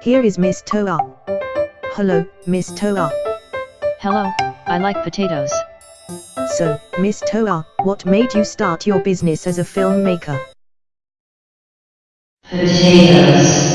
Here is Miss Toa. Hello, Miss Toa. Hello, I like potatoes. So, Miss Toa, what made you start your business as a filmmaker? Potatoes.